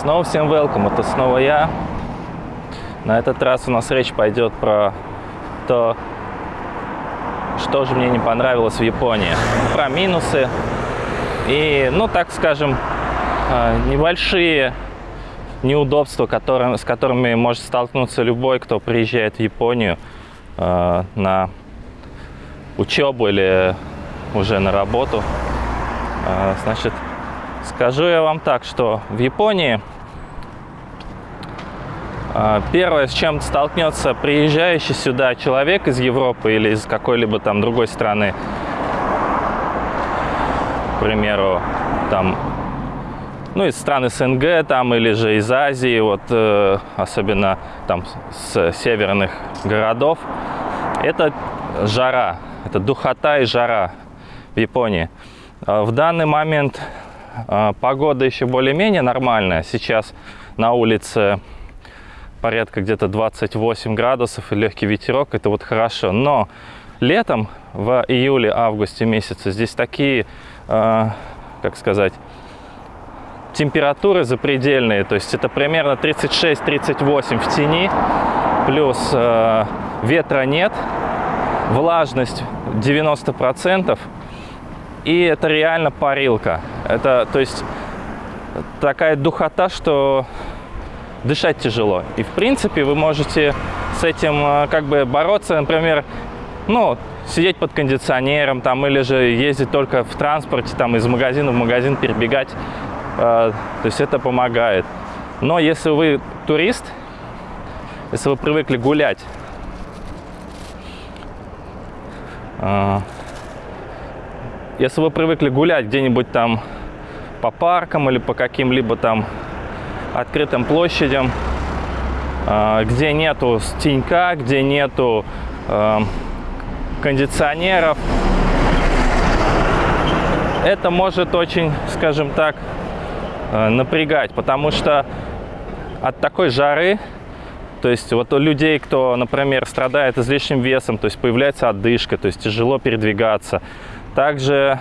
Снова всем welcome, это снова я. На этот раз у нас речь пойдет про то, что же мне не понравилось в Японии. Про минусы и, ну, так скажем, а, небольшие неудобства, которые, с которыми может столкнуться любой, кто приезжает в Японию э, на учебу или уже на работу. Э, значит, скажу я вам так, что в Японии э, первое, с чем столкнется приезжающий сюда человек из Европы или из какой-либо там другой страны, к примеру, там ну, из стран СНГ там или же из Азии, вот э, особенно там с северных городов, это жара, это духота и жара в Японии. А в данный момент погода еще более-менее нормальная. Сейчас на улице порядка где-то 28 градусов и легкий ветерок, это вот хорошо. Но летом, в июле-августе месяце, здесь такие, э, как сказать, температуры запредельные, то есть это примерно 36-38 в тени, плюс э, ветра нет, влажность 90%, и это реально парилка. Это, то есть, такая духота, что дышать тяжело. И, в принципе, вы можете с этим э, как бы бороться, например, ну, сидеть под кондиционером там или же ездить только в транспорте там из магазина в магазин перебегать а, то есть это помогает. Но если вы турист, если вы привыкли гулять, а, если вы привыкли гулять где-нибудь там по паркам или по каким-либо там открытым площадям, а, где нету тенька, где нету кондиционеров, это может очень, скажем так, Э, напрягать, потому что от такой жары, то есть вот у людей, кто, например, страдает излишним весом, то есть появляется одышка, то есть тяжело передвигаться. Также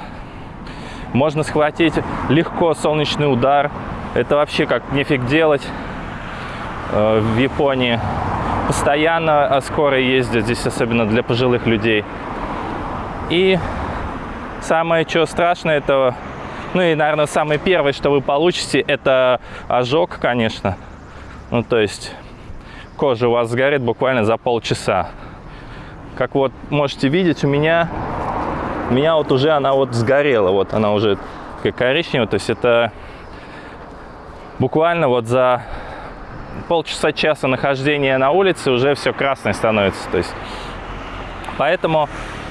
можно схватить легко солнечный удар. Это вообще как нефиг делать э, в Японии. Постоянно скорые ездят здесь, особенно для пожилых людей. И самое, что страшное, это ну и, наверное, самое первое, что вы получите, это ожог, конечно. Ну, то есть кожа у вас сгорит буквально за полчаса. Как вот можете видеть, у меня, у меня вот уже она вот сгорела. Вот она уже такая коричневая. То есть это буквально вот за полчаса-часа нахождения на улице уже все красное становится. То есть, поэтому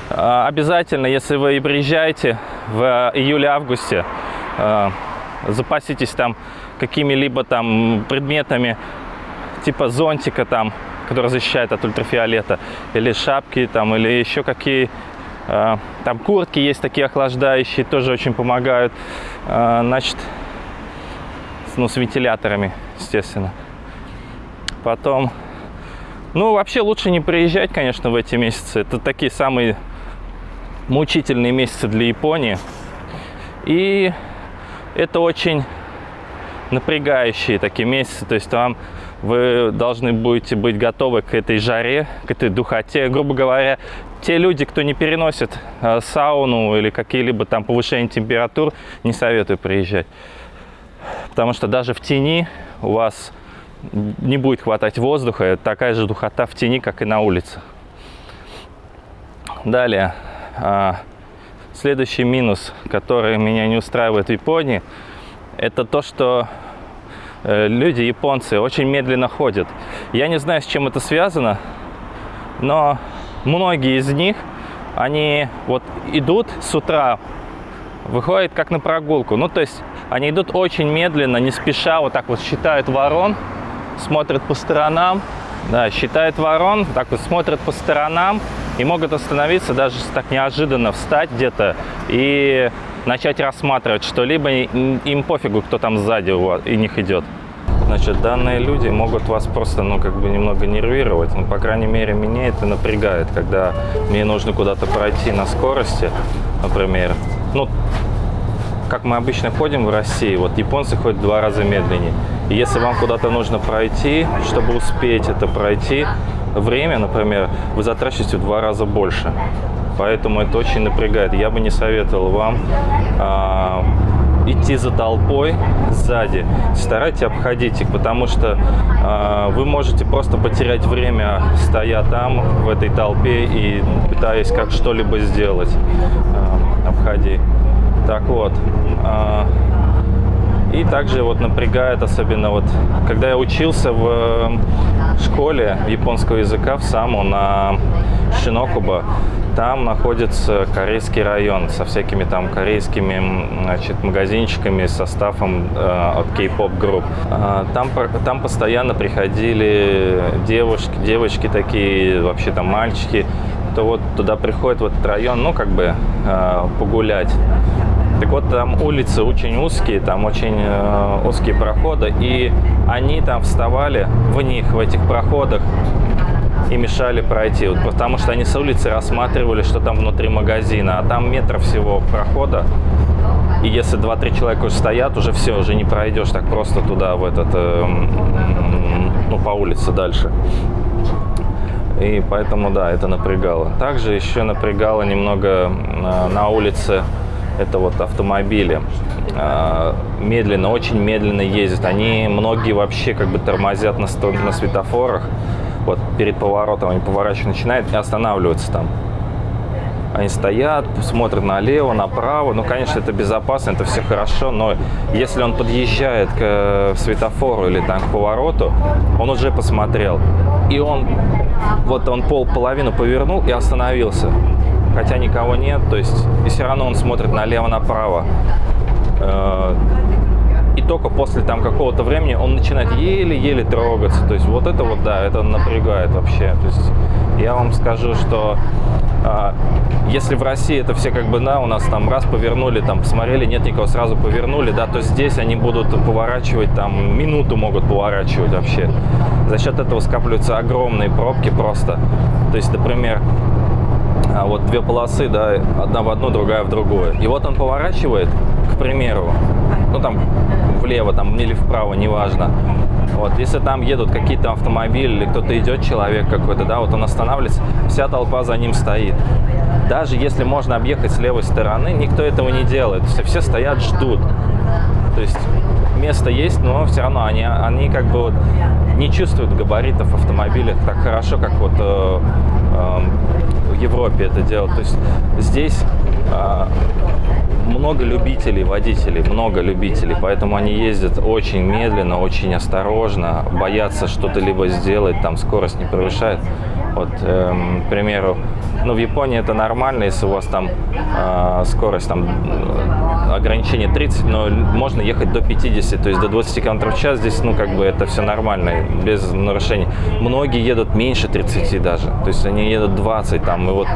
а, обязательно, если вы приезжаете в июле-августе, а, запаситесь там какими-либо там предметами типа зонтика там, который защищает от ультрафиолета, или шапки там, или еще какие там куртки есть такие охлаждающие, тоже очень помогают. Значит, ну, с вентиляторами, естественно. Потом, ну, вообще лучше не приезжать, конечно, в эти месяцы. Это такие самые мучительные месяцы для Японии. И это очень напрягающие такие месяцы. То есть там вы должны будете быть готовы к этой жаре, к этой духоте. Грубо говоря, те люди, кто не переносит э, сауну или какие-либо там повышение температур, не советую приезжать. Потому что даже в тени у вас не будет хватать воздуха. Такая же духота в тени, как и на улице. Далее. А, следующий минус, который меня не устраивает в Японии, это то, что э, люди, японцы, очень медленно ходят. Я не знаю, с чем это связано, но многие из них, они вот идут с утра, выходят как на прогулку. Ну, то есть они идут очень медленно, не спеша, вот так вот считают ворон, смотрят по сторонам, да, считают ворон, так вот смотрят по сторонам, и могут остановиться, даже так неожиданно встать где-то и начать рассматривать что-либо. Им пофигу, кто там сзади у них идет. Значит, данные люди могут вас просто, ну, как бы немного нервировать. Ну, по крайней мере, меня это напрягает, когда мне нужно куда-то пройти на скорости, например. Ну, как мы обычно ходим в России, вот японцы ходят два раза медленнее. И если вам куда-то нужно пройти, чтобы успеть это пройти, время, например, вы затрачиваете в два раза больше. Поэтому это очень напрягает. Я бы не советовал вам а, идти за толпой сзади, старайтесь обходить их, потому что э, вы можете просто потерять время, стоя там, в этой толпе и пытаясь как что-либо сделать. Э, обходи. Так вот. Э, и также вот напрягает, особенно вот, когда я учился в школе японского языка в САМу на Шинокуба, там находится корейский район со всякими там корейскими значит, магазинчиками, составом э, от кей-поп групп. Э, там, там постоянно приходили девушки, девочки такие, вообще там мальчики, то вот туда приходят в этот район, ну, как бы э, погулять. Так вот, там улицы очень узкие, там очень э, узкие проходы, и они там вставали в них, в этих проходах, и мешали пройти, вот, потому что они с улицы рассматривали, что там внутри магазина, а там метров всего прохода, и если 2-3 человека уже стоят, уже все, уже не пройдешь так просто туда, в этот, э, ну, по улице дальше. И поэтому, да, это напрягало. Также еще напрягало немного э, на улице это вот автомобили. Э, медленно, очень медленно ездят. Они, многие вообще как бы тормозят на, на светофорах вот перед поворотом они поворачивать начинают и останавливаются там. Они стоят, смотрят налево, направо. Ну, конечно, это безопасно, это все хорошо, но если он подъезжает к э, светофору или там к повороту, он уже посмотрел. И он, вот он пол половину повернул и остановился. Хотя никого нет, то есть, и все равно он смотрит налево-направо. Э, и только после там какого-то времени он начинает еле-еле трогаться. То есть вот это вот, да, это напрягает вообще. То есть я вам скажу, что а, если в России это все как бы, да, у нас там раз повернули, там посмотрели, нет никого, сразу повернули, да, то здесь они будут поворачивать, там минуту могут поворачивать вообще. За счет этого скапливаются огромные пробки просто. То есть, например, а вот две полосы, да, одна в одну, другая в другую. И вот он поворачивает, к примеру, ну там влево там или вправо, неважно. Вот, если там едут какие-то автомобили или кто-то идет, человек какой-то, да, вот он останавливается, вся толпа за ним стоит. Даже если можно объехать с левой стороны, никто этого не делает. Все, все стоят, ждут. То есть место есть, но все равно они, они как бы вот не чувствуют габаритов автомобиля так хорошо, как вот э, э, в Европе это делают. То есть здесь э, много любителей, водителей, много любителей, поэтому они ездят очень медленно, очень осторожно, боятся что-то либо сделать, там скорость не превышает. Вот, эм, к примеру, ну, в Японии это нормально, если у вас там э, скорость, там, ограничение 30, но можно ехать до 50, то есть до 20 км в час, здесь, ну, как бы это все нормально, без нарушений. Многие едут меньше 30 даже, то есть они едут 20 там, и вот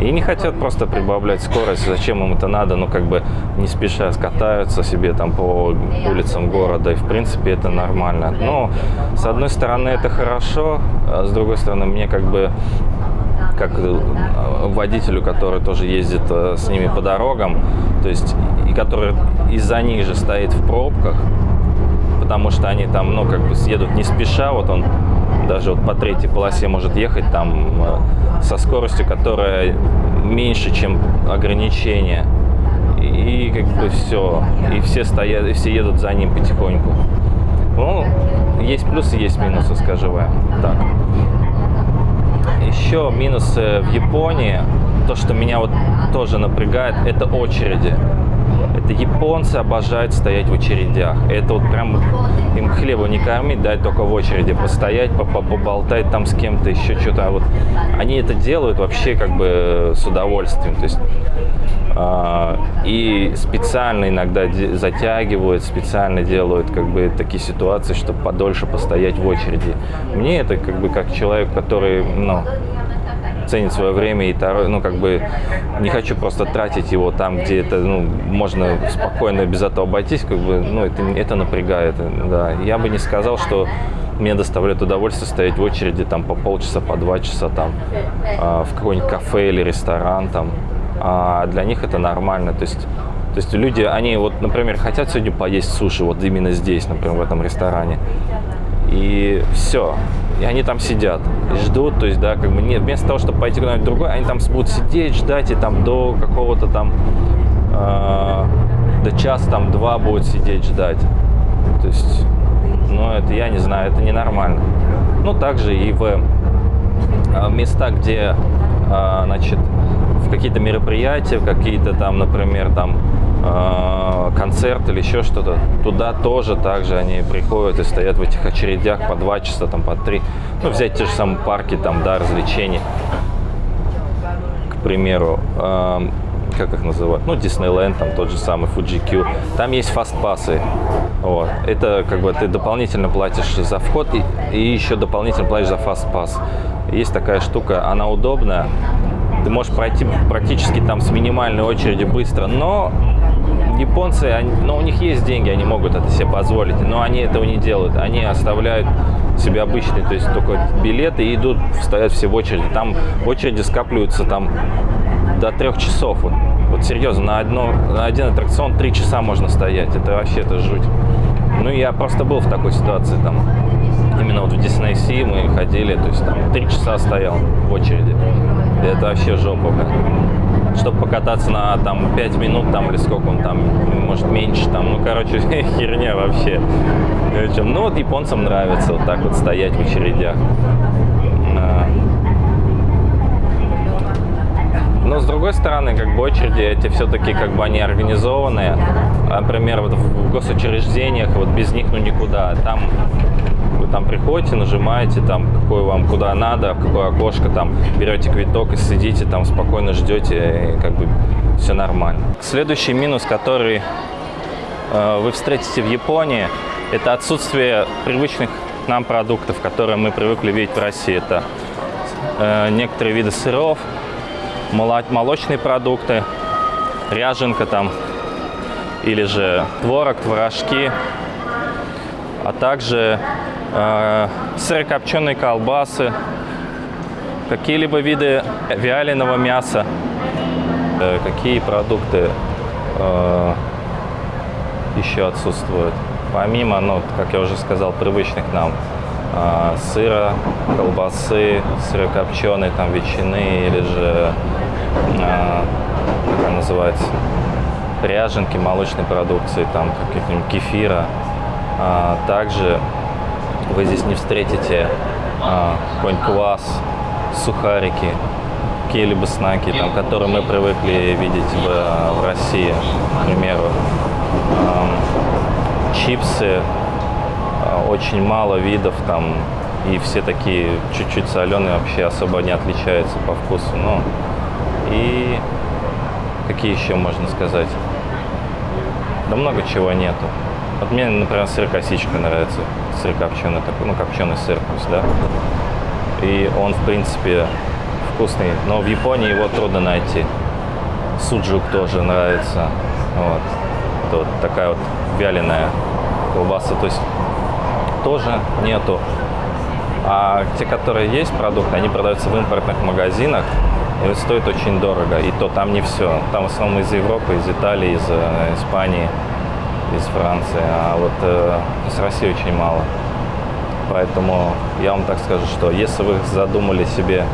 и не хотят просто прибавлять скорость, зачем им это надо, ну как бы не спеша скатаются себе там по улицам города, и в принципе это нормально. Но с одной стороны это хорошо, а с другой стороны мне как бы как э, водителю, который тоже ездит э, с ними по дорогам, то есть и который из-за них же стоит в пробках, потому что они там, ну, как бы съедут не спеша, вот он даже вот по третьей полосе может ехать там э, со скоростью, которая меньше, чем ограничение. И как бы все. И все стоят, и все едут за ним потихоньку. Ну, есть плюсы, есть минусы, скажу вам так. Еще минусы в Японии, то, что меня вот тоже напрягает, это очереди. Это японцы обожают стоять в очередях. Это вот прям им хлеба не кормить, дать только в очереди постоять, поболтать там с кем-то, еще что-то. А вот они это делают вообще как бы с удовольствием. То есть и специально иногда затягивают, специально делают как бы такие ситуации, чтобы подольше постоять в очереди. Мне это как бы как человек, который, ну, ценит свое время и ну, как бы не хочу просто тратить его там, где это, ну, можно спокойно без этого обойтись, как бы, ну, это, это напрягает, да. Я бы не сказал, что мне доставляет удовольствие стоять в очереди там по полчаса, по два часа там э, в какой-нибудь кафе или ресторан там, а для них это нормально, то есть То есть люди, они вот, например, хотят сегодня поесть суши, вот именно здесь, например, в этом ресторане. И все. И они там сидят и ждут, то есть, да, как бы нет, вместо того, чтобы пойти куда-нибудь другое, они там будут сидеть, ждать, и там до какого-то там, э, до часа, там, два будут сидеть, ждать. То есть, ну, это, я не знаю, это ненормально. Ну, также и в э, места, где, э, значит, в какие-то мероприятия, в какие-то там, например, там, э, концерт или еще что-то, туда тоже также они приходят и стоят в этих очередях по два часа, там по три. Ну, взять те же самые парки, там, да, развлечений, к примеру. Э, как их называют, ну, Диснейленд, там тот же самый Fuji-Q, там есть фастпассы, вот, это как бы ты дополнительно платишь за вход и, и еще дополнительно платишь за фастпасс. Есть такая штука, она удобная, ты можешь пройти практически там с минимальной очереди быстро, но японцы, они, ну, у них есть деньги, они могут это себе позволить, но они этого не делают. Они оставляют себе обычные, то есть только билеты и идут, стоят все в очереди. Там очереди скапливаются там до трех часов. Вот, вот серьезно, на, одно, на один аттракцион три часа можно стоять. Это вообще это жуть. Ну, я просто был в такой ситуации там. Именно вот в Disney Sea мы ходили, то есть там три часа стоял в очереди. И это вообще жопа, блин чтобы покататься на там 5 минут там или сколько он там, может меньше там, ну короче херня вообще. Ну вот японцам нравится вот так вот стоять в очередях. А. Но с другой стороны, как бы очереди эти все-таки как бы они организованные. Например, вот в госучреждениях вот без них ну никуда. Там там приходите, нажимаете, там, какой вам куда надо, в какое окошко, там, берете квиток и сидите, там, спокойно ждете, и как бы все нормально. Следующий минус, который э, вы встретите в Японии, это отсутствие привычных нам продуктов, которые мы привыкли видеть в России. Это э, некоторые виды сыров, молочные продукты, ряженка там, или же творог, творожки, а также сырокопченые колбасы, какие-либо виды вяленого мяса, э, какие продукты э, еще отсутствуют. Помимо, ну, как я уже сказал, привычных нам э, сыра, колбасы, сырокопченой, там, ветчины или же, как она называется, ряженки, молочной продукции, там, каких-нибудь кефира. А, также вы здесь не встретите а, какой-нибудь квас, сухарики, какие-либо знаки, там, которые мы привыкли видеть в, в России, к примеру. А, чипсы, а, очень мало видов там, и все такие чуть-чуть соленые, вообще особо не отличаются по вкусу. Ну, и какие еще можно сказать? Да много чего нету. Вот мне, например, сыр косичка нравится, сыр копченый, такой, ну, копченый сыр пусть, да. И он, в принципе, вкусный, но в Японии его трудно найти. Суджук тоже нравится, вот. Это вот такая вот вяленая колбаса, то есть тоже нету. А те, которые есть продукты, они продаются в импортных магазинах, и стоит очень дорого. И то там не все. Там в основном из Европы, из Италии, из э, Испании из Франции, а вот э, с России очень мало. Поэтому я вам так скажу, что если вы задумали себе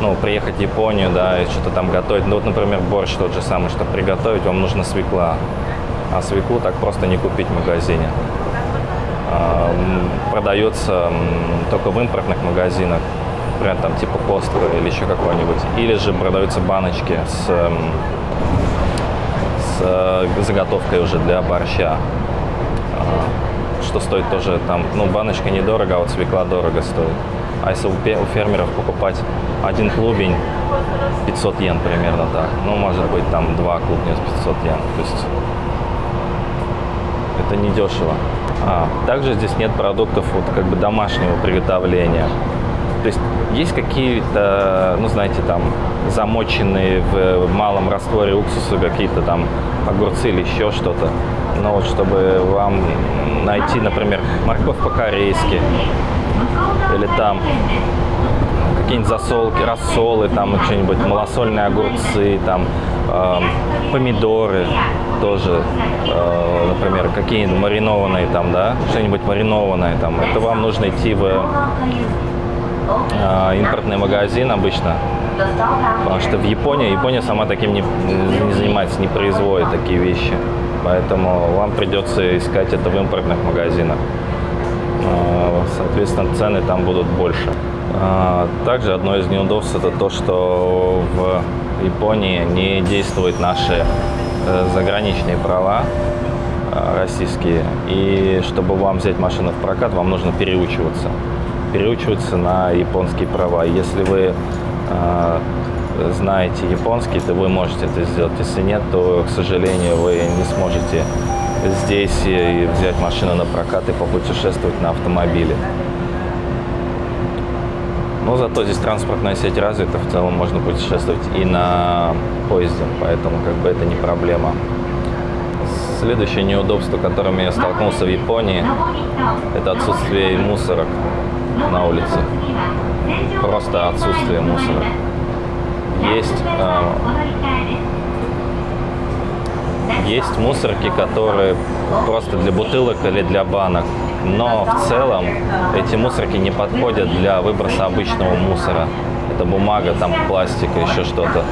ну, приехать в Японию, да, и что-то там готовить, ну вот, например, борщ тот же самый, чтобы приготовить, вам нужна свекла. А свеклу так просто не купить в магазине. А, продается только в импортных магазинах, например, там типа Костко или еще какой-нибудь. Или же продаются баночки с Э, заготовкой уже для борща. А, что стоит тоже там, ну, баночка недорого, а вот свекла дорого стоит. А если у фермеров покупать один клубень, 500 йен примерно так. Ну, может быть, там два клубня с 500 йен. То есть это не дешево. А, также здесь нет продуктов вот как бы домашнего приготовления. То есть есть какие-то, ну, знаете, там, замоченные в малом растворе уксуса какие-то там огурцы или еще что-то. Но вот чтобы вам найти, например, морковь по-корейски или там какие-нибудь засолки, рассолы, там что-нибудь малосольные огурцы, там э, помидоры тоже, э, например, какие-нибудь маринованные там, да, что-нибудь маринованное там. Это вам нужно идти в э, импортный магазин обычно, потому что в Японии, Япония сама таким не, не занимается, не производит такие вещи. Поэтому вам придется искать это в импортных магазинах. Э, соответственно, цены там будут больше. Э, также одно из неудобств это то, что в Японии не действуют наши э, заграничные права российские. И чтобы вам взять машину в прокат, вам нужно переучиваться. Переучиваться на японские права. Если вы знаете японский, то вы можете это сделать. Если нет, то, к сожалению, вы не сможете здесь и взять машину на прокат и попутешествовать на автомобиле. Но зато здесь транспортная сеть развита, в целом можно путешествовать и на поезде, поэтому как бы это не проблема. Следующее неудобство, которым я столкнулся в Японии, это отсутствие мусорок на улице. Просто отсутствие мусора. Есть э, есть мусорки, которые просто для бутылок или для банок. Но в целом эти мусорки не подходят для выброса обычного мусора. Это бумага, там пластик, еще что-то.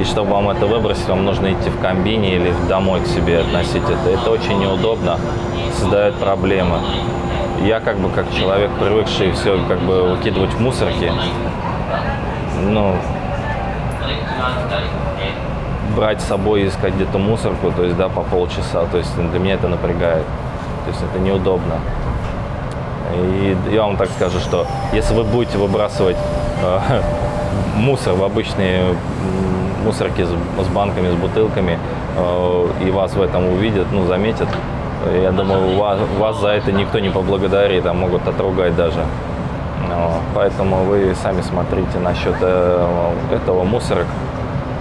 И чтобы вам это выбросить, вам нужно идти в комбине или домой к себе относить это. Это очень неудобно, создает проблемы. Я как бы как человек, привыкший все как бы выкидывать в мусорки, ну, брать с собой и искать где-то мусорку, то есть, да, по полчаса, то есть для меня это напрягает, то есть это неудобно. И я вам так скажу, что если вы будете выбрасывать э, мусор в обычные мусорки с, с банками, с бутылками, э, и вас в этом увидят, ну, заметят, я думаю, вас, вас за это никто не поблагодарит, а могут отругать даже. Поэтому вы сами смотрите насчет э, этого мусора,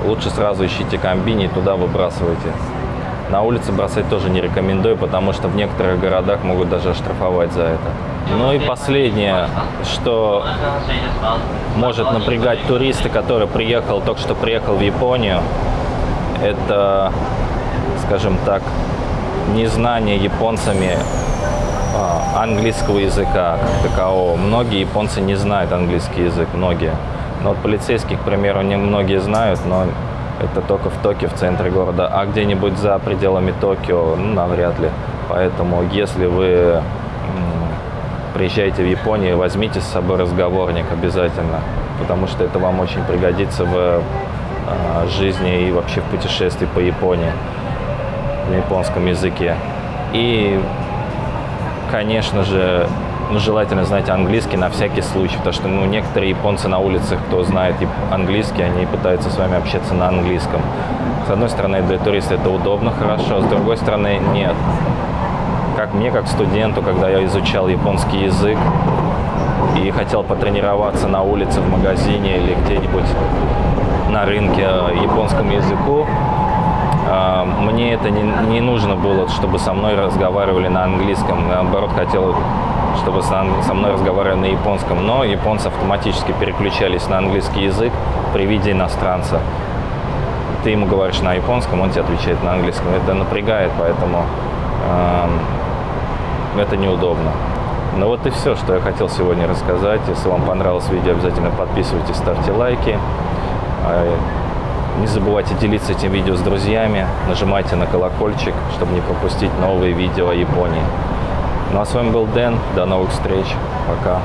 лучше сразу ищите комбини и туда выбрасывайте. На улице бросать тоже не рекомендую, потому что в некоторых городах могут даже оштрафовать за это. Ну и последнее, что может напрягать туриста, который приехал, только что приехал в Японию, это, скажем так, незнание японцами а, английского языка как. Многие японцы не знают английский язык, многие. Но вот полицейских, к примеру, не многие знают, но это только в Токио, в центре города. А где-нибудь за пределами Токио, ну, навряд ли. Поэтому, если вы приезжаете в Японию, возьмите с собой разговорник обязательно, потому что это вам очень пригодится в э, жизни и вообще в путешествии по Японии на японском языке. И, конечно же, ну, желательно знать английский на всякий случай, потому что ну, некоторые японцы на улицах, кто знает английский, они пытаются с вами общаться на английском. С одной стороны, для туриста это удобно, хорошо, с другой стороны, нет. Как мне, как студенту, когда я изучал японский язык и хотел потренироваться на улице, в магазине или где-нибудь на рынке японскому языку, мне это не, не нужно было, чтобы со мной разговаривали на английском. Наоборот, хотел чтобы со мной разговаривали на японском, но японцы автоматически переключались на английский язык при виде иностранца. Ты ему говоришь на японском, он тебе отвечает на английском. Это напрягает, поэтому э, это неудобно. Ну вот и все, что я хотел сегодня рассказать. Если вам понравилось видео, обязательно подписывайтесь, ставьте лайки. Не забывайте делиться этим видео с друзьями, нажимайте на колокольчик, чтобы не пропустить новые видео о Японии. Ну а с вами был Дэн. До новых встреч. Пока.